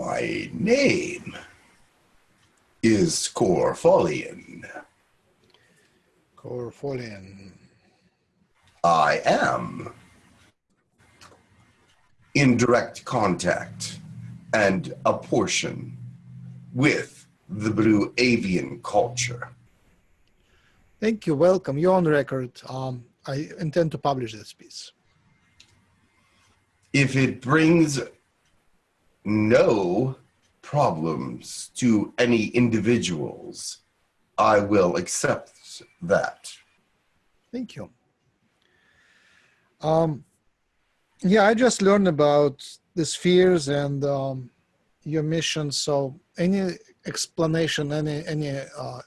My name is Corfolian. Corfolian. I am in direct contact and a portion with the Blue Avian culture. Thank you. Welcome. You're on record. Um, I intend to publish this piece. If it brings no problems to any individuals, I will accept that. Thank you. Um, yeah, I just learned about the spheres and um, your mission. So, any explanation, any any uh,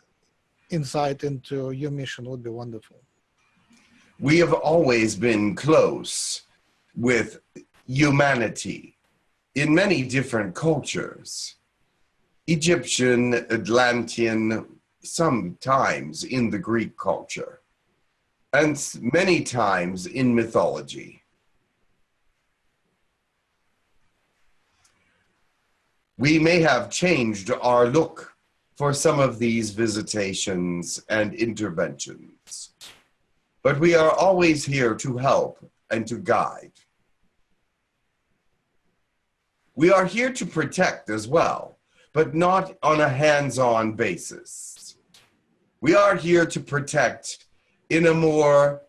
insight into your mission would be wonderful. We have always been close with humanity in many different cultures. Egyptian, Atlantean, sometimes in the Greek culture, and many times in mythology. we may have changed our look for some of these visitations and interventions, but we are always here to help and to guide. We are here to protect as well, but not on a hands-on basis. We are here to protect in a more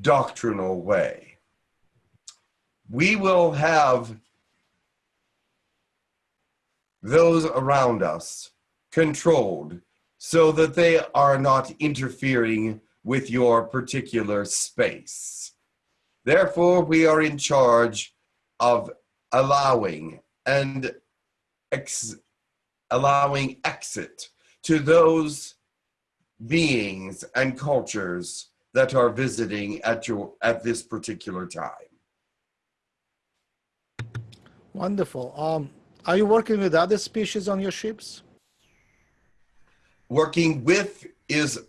doctrinal way we will have those around us controlled so that they are not interfering with your particular space. Therefore, we are in charge of allowing and ex allowing exit to those beings and cultures that are visiting at your at this particular time. Wonderful. Um, are you working with other species on your ships? Working with is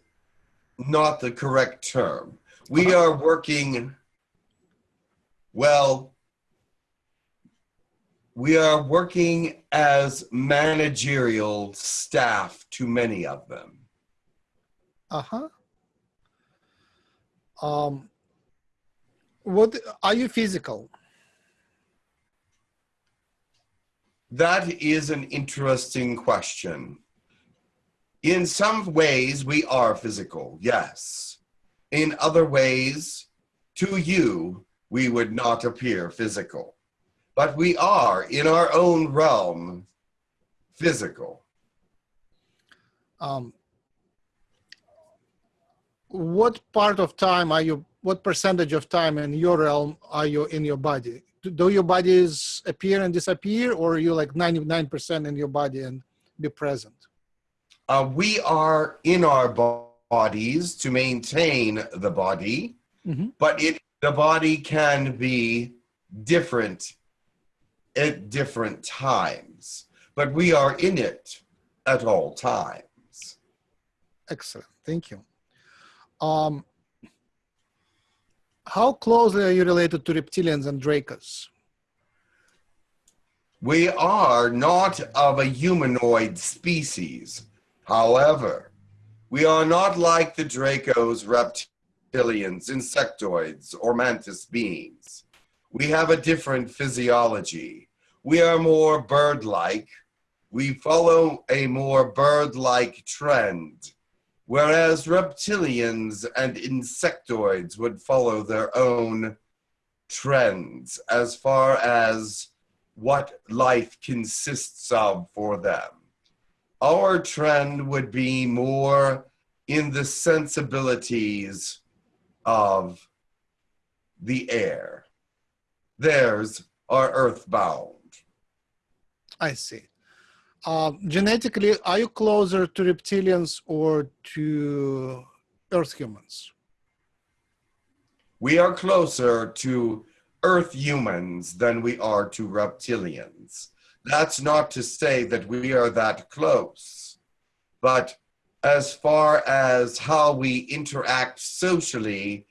not the correct term. We are working, well, we are working as managerial staff to many of them. Uh-huh. Um, what, are you physical? That is an interesting question. In some ways, we are physical, yes. In other ways, to you, we would not appear physical. But we are, in our own realm, physical. Um, what part of time are you, what percentage of time in your realm are you in your body? do your bodies appear and disappear or are you like 99% in your body and be present uh, we are in our bodies to maintain the body mm-hmm. but it the body can be different at different times but we are in it at all times excellent thank you um, how closely are you related to reptilians and Dracos? We are not of a humanoid species. However, we are not like the Dracos, reptilians, insectoids, or mantis beings. We have a different physiology. We are more bird-like. We follow a more bird-like trend whereas reptilians and insectoids would follow their own trends as far as what life consists of for them. Our trend would be more in the sensibilities of the air. Theirs are earthbound. I see. Uh, genetically, are you closer to reptilians or to Earth humans? We are closer to Earth humans than we are to reptilians. That's not to say that we are that close, but as far as how we interact socially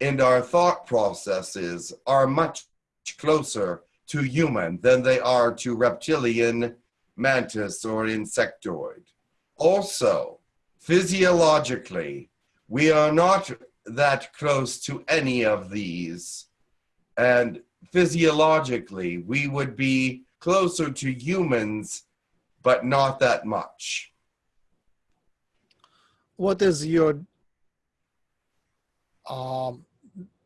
and our thought processes are much closer to human than they are to reptilian, mantis, or insectoid. Also, physiologically, we are not that close to any of these. And physiologically, we would be closer to humans, but not that much. What is your um,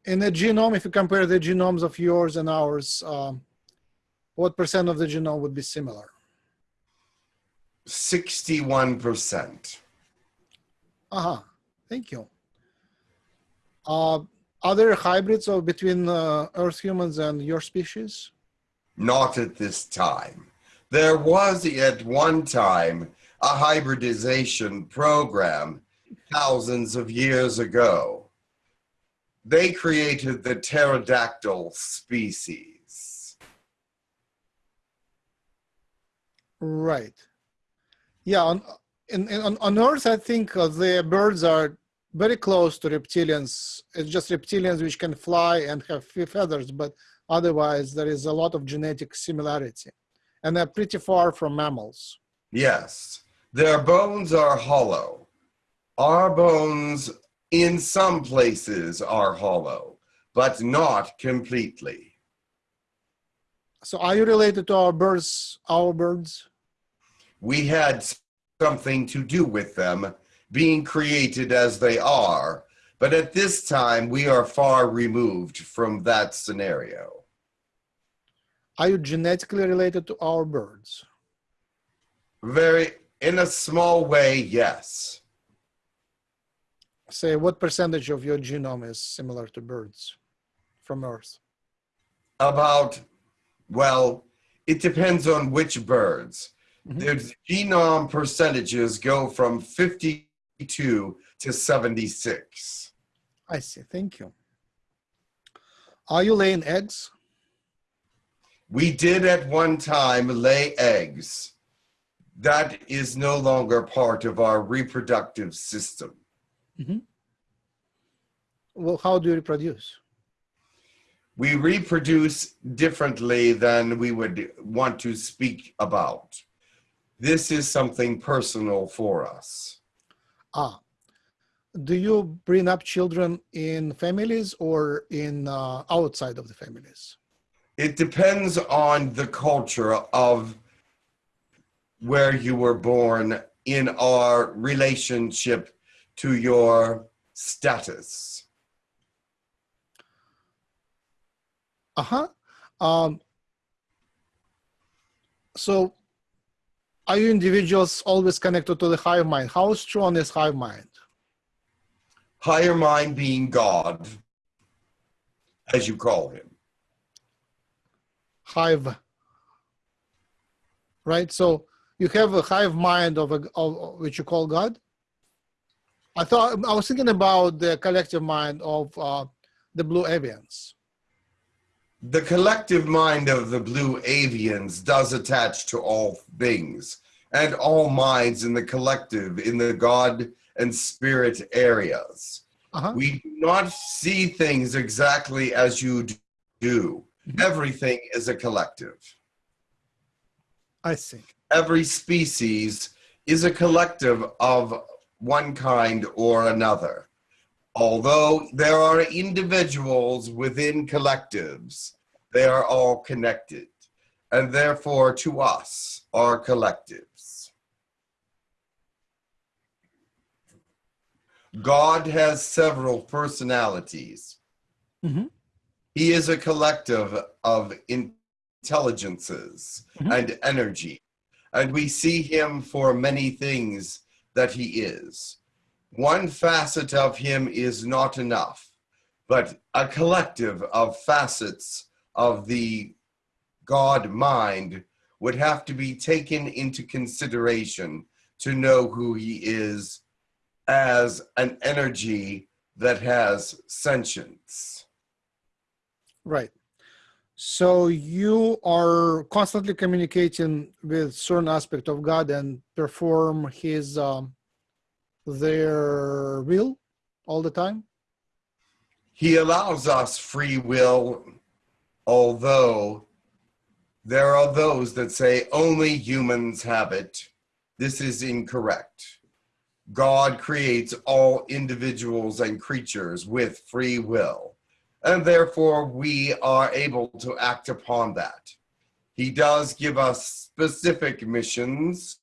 in the genome? If you compare the genomes of yours and ours, um, what percent of the genome would be similar? 61%. Uh-huh. Thank you. Uh, are there hybrids of between uh, Earth humans and your species? Not at this time. There was at one time a hybridization program thousands of years ago. They created the pterodactyl species. Right. Yeah. On in, in, on, on Earth, I think uh, the birds are very close to reptilians. It's just reptilians which can fly and have few feathers, but otherwise there is a lot of genetic similarity, and they're pretty far from mammals. Yes, their bones are hollow. Our bones, in some places, are hollow, but not completely. So, are you related to our birds? Our birds? We had something to do with them being created as they are, but at this time we are far removed from that scenario. Are you genetically related to our birds? Very, in a small way, yes. Say, what percentage of your genome is similar to birds from Earth? About, well, it depends on which birds. Mm-hmm. The genome percentages go from 52 to 76. I see. Thank you. Are you laying eggs? We did at one time lay eggs. That is no longer part of our reproductive system. Mm-hmm. Well, how do you reproduce? We reproduce differently than we would want to speak about. This is something personal for us. Ah, do you bring up children in families or in uh, outside of the families? It depends on the culture of where you were born in our relationship to your status. Uh-huh. Um, so are you individuals always connected to the higher mind? How strong is higher mind? Higher mind being God, as you call him. Hive. Right? So you have a hive mind of, a, of which you call God? I thought I was thinking about the collective mind of uh, the blue avians. The collective mind of the blue avians does attach to all things and all minds in the collective, in the God and spirit areas. Uh-huh. We do not see things exactly as you do. Mm-hmm. Everything is a collective. I see. Every species is a collective of one kind or another although there are individuals within collectives, they are all connected, and therefore to us are collectives. God has several personalities. Mm-hmm. He is a collective of intelligences mm-hmm. and energy, and we see him for many things that he is one facet of him is not enough, but a collective of facets of the God mind would have to be taken into consideration to know who he is as an energy that has sentience. Right. So you are constantly communicating with certain aspect of God and perform his um, their will all the time? He allows us free will, although There are those that say only humans have it. This is incorrect. God creates all individuals and creatures with free will, and therefore we are able to act upon that. He does give us specific missions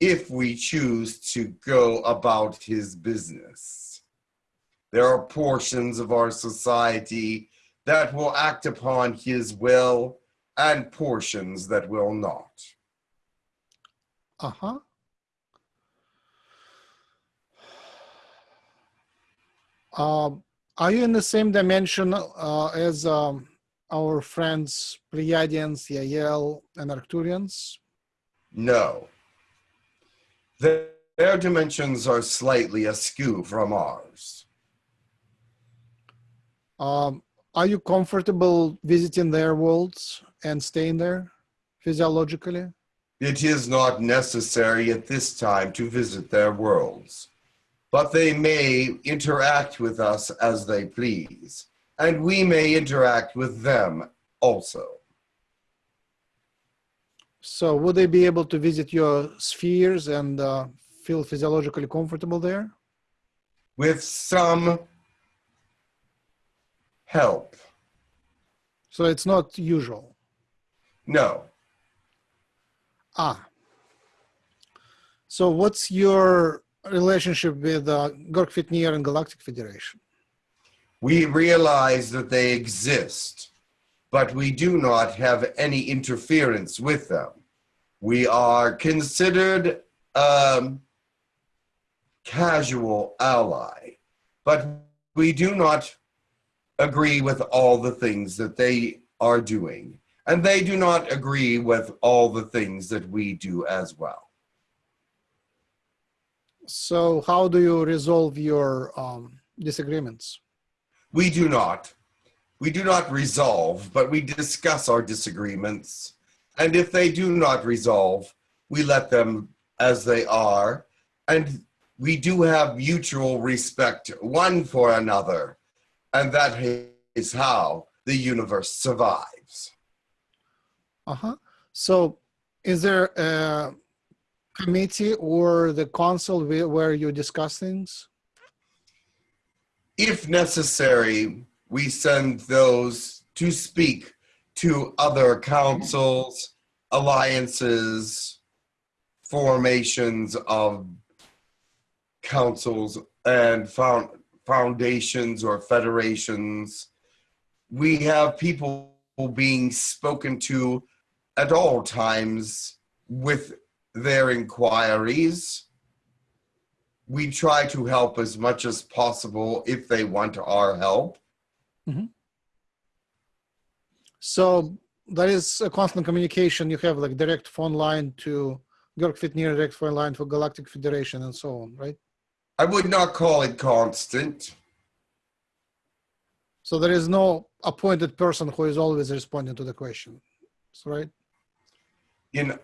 if we choose to go about his business. There are portions of our society that will act upon his will and portions that will not. Uh-huh. Um, are you in the same dimension uh, as um, our friends Pleiadians, Yael, and Arcturians? No. Their, their dimensions are slightly askew from ours. Um, are you comfortable visiting their worlds and staying there physiologically? It is not necessary at this time to visit their worlds, but they may interact with us as they please, and we may interact with them also. So would they be able to visit your spheres and uh, feel physiologically comfortable there? With some help. So it's not usual. No. Ah. So what's your relationship with uh, Gork and Galactic Federation? We realize that they exist, but we do not have any interference with them. We are considered um, casual ally, but we do not agree with all the things that they are doing. And they do not agree with all the things that we do as well. So how do you resolve your um, disagreements? We do not. We do not resolve, but we discuss our disagreements. And if they do not resolve, we let them as they are. And we do have mutual respect one for another. And that is how the universe survives. Uh-huh. So is there a committee or the council where you discuss things? If necessary, we send those to speak to other councils, alliances, formations of councils and found foundations or federations. We have people being spoken to at all times with their inquiries. We try to help as much as possible if they want our help. Mm-hmm. So that is a constant communication. You have like direct phone line to Georg Fitnir, direct phone line for Galactic Federation and so on, right? I would not call it constant. So there is no appointed person who is always responding to the question, right? In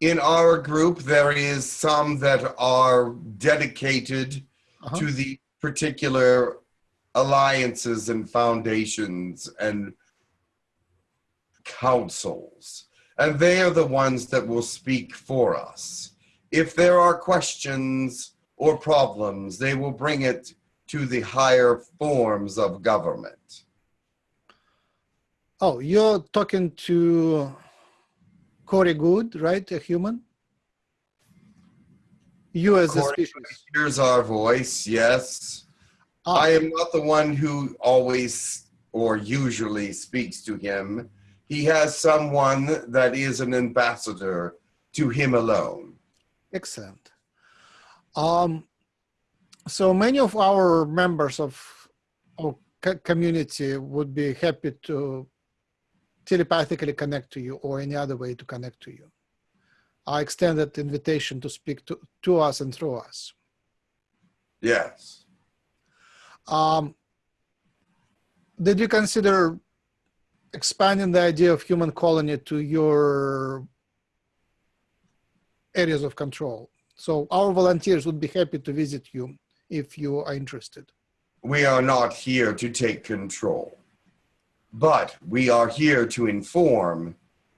in our group, there is some that are dedicated uh -huh. to the particular alliances and foundations and councils. And they are the ones that will speak for us. If there are questions or problems, they will bring it to the higher forms of government. Oh, you're talking to Corey Goode, right? A human? You as Corey, a species. Here's our voice, yes. Ah. I am not the one who always or usually speaks to him. He has someone that is an ambassador to him alone. Excellent. Um, so many of our members of our community would be happy to telepathically connect to you or any other way to connect to you. I extend that invitation to speak to, to us and through us. Yes. Um, did you consider expanding the idea of human colony to your areas of control? So our volunteers would be happy to visit you if you are interested. We are not here to take control but we are here to inform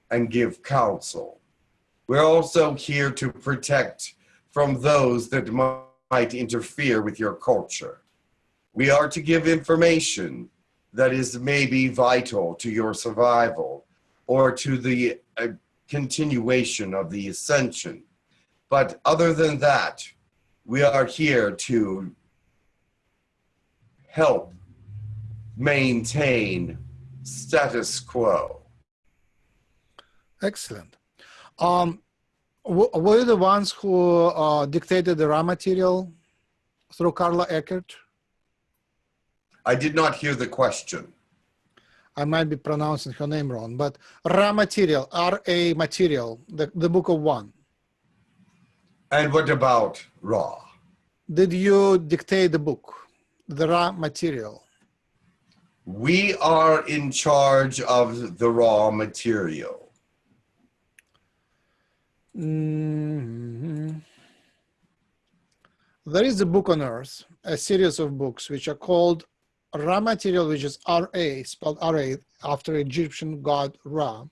and give counsel. We're also here to protect from those that might interfere with your culture. We are to give information that is maybe vital to your survival or to the uh, continuation of the ascension. But other than that, we are here to help maintain status quo. Excellent. Um, w- were you the ones who uh, dictated the Ra material through Carla Eckert? I did not hear the question. I might be pronouncing her name wrong, but Ra material, R-A material, the, the book of one. And what about Ra? Did you dictate the book, the Ra material? We are in charge of the Ra material. Mhm. There is a book on earth, a series of books which are called Ra material, which is RA, spelled RA after Egyptian god Ra.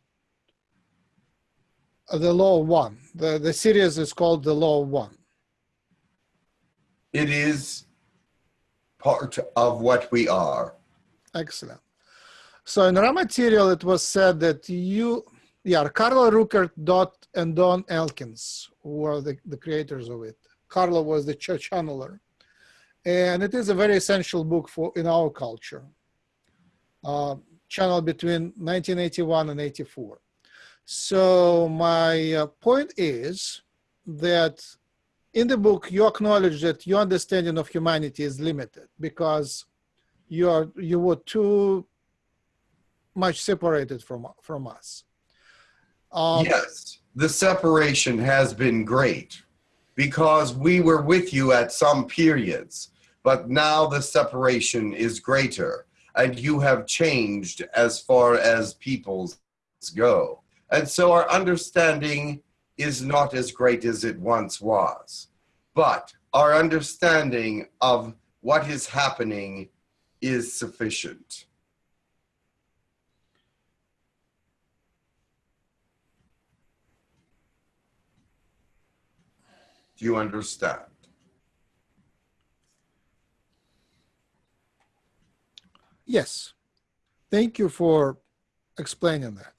The law of one. The, the series is called the law of one. It is part of what we are. Excellent. So in Ra material, it was said that you, yeah, Carla Rueckert Dot and Don Elkins were the, the creators of it. Carla was the church channeler. And it is a very essential book for in our culture. Uh, between 1981 and 84. So my uh, point is that in the book, you acknowledge that your understanding of humanity is limited because you are you were too much separated from from us. Um, yes, the separation has been great because we were with you at some periods, but now the separation is greater and you have changed as far as peoples go. And so our understanding is not as great as it once was. But our understanding of what is happening is sufficient. Do you understand? Yes. Thank you for explaining that.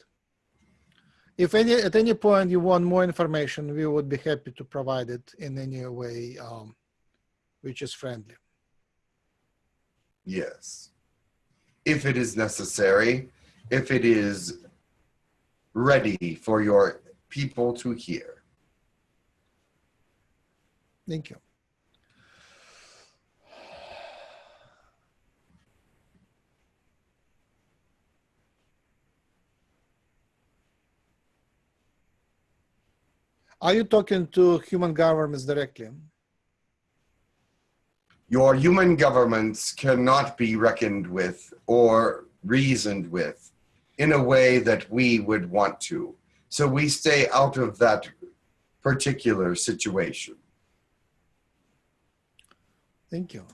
If any at any point you want more information, we would be happy to provide it in any way um, which is friendly. Yes. If it is necessary, if it is ready for your people to hear. Thank you. Are you talking to human governments directly? Your human governments cannot be reckoned with or reasoned with in a way that we would want to. So we stay out of that particular situation. Thank you.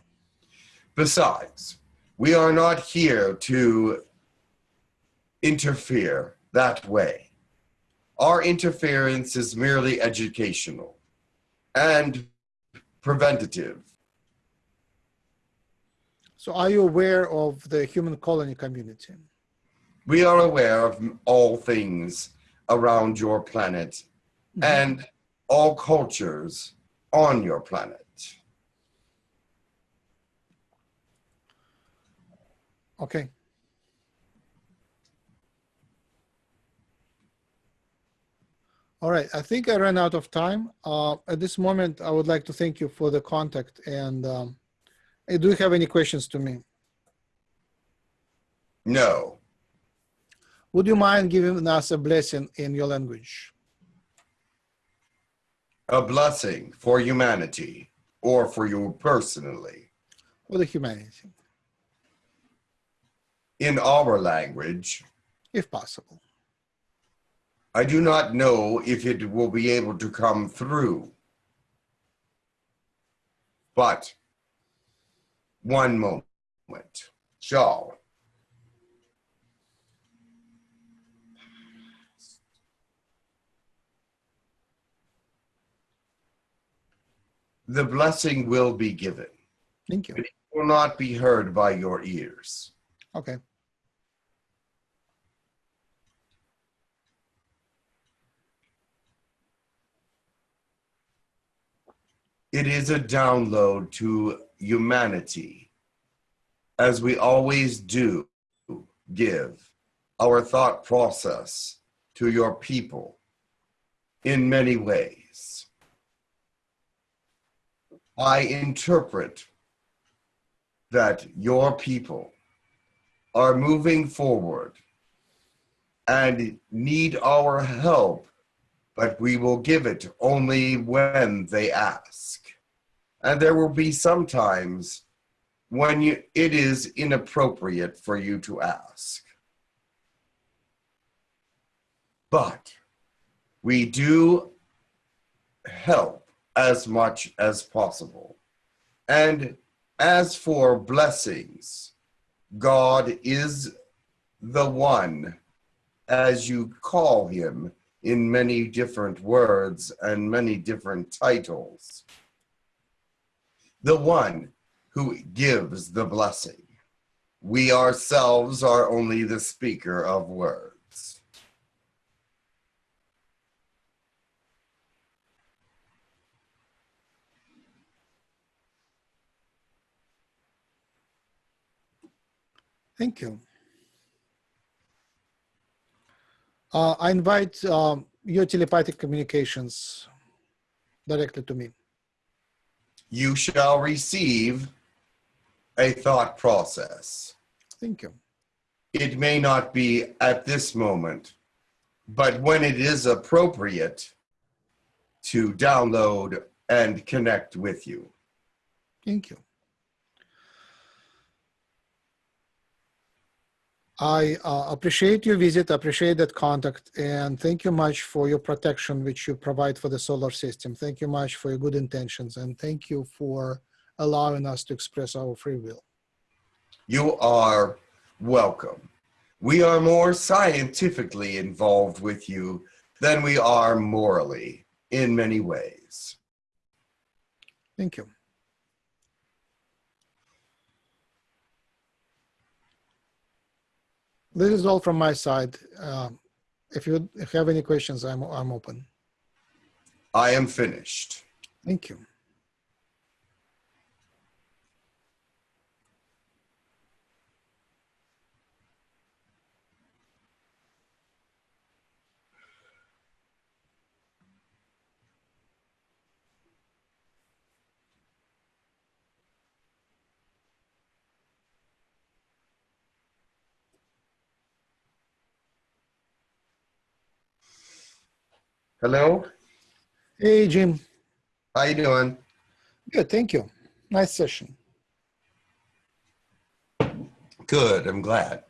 Besides, we are not here to interfere that way. Our interference is merely educational and preventative. So are you aware of the human colony community? We are aware of all things around your planet and all cultures on your planet. Okay. All right, I think I ran out of time. Uh, at this moment, I would like to thank you for the contact and um, do you have any questions to me? No, Would you mind giving us a blessing in your language? a blessing for humanity or for you personally. For the humanity, In our language, if possible. I do not know if it will be able to come through. But one moment. So, the blessing will be given. Thank you. But it will not be heard by your ears. Okay. It is a download to humanity, as we always do give our thought process to your people in many ways. I interpret that your people are moving forward and need our help, but we will give it only when they ask. And there will be some times when you, it is inappropriate for you to ask. But we do help as much as possible. And as for blessings, God is the one, as you call him in many different words and many different titles, the one who gives the blessing. We ourselves are only the speaker of words. Thank you. Uh, I invite um, your telepathic communications directly to me. You shall receive a thought process. Thank you. It may not be at this moment, but when it is appropriate to download and connect with you. Thank you. I uh, appreciate your visit, appreciate that contact, and thank you much for your protection which you provide for the solar system. Thank you much for your good intentions, and thank you for allowing us to express our free will. You are welcome. We are more scientifically involved with you than we are morally in many ways. Thank you. This is all from my side. Um, if you if you have any questions, I'm I'm open. I am finished. Thank you. Hello? Hey, Jim. How you doing? Good, thank you. Nice session. Good, I'm glad.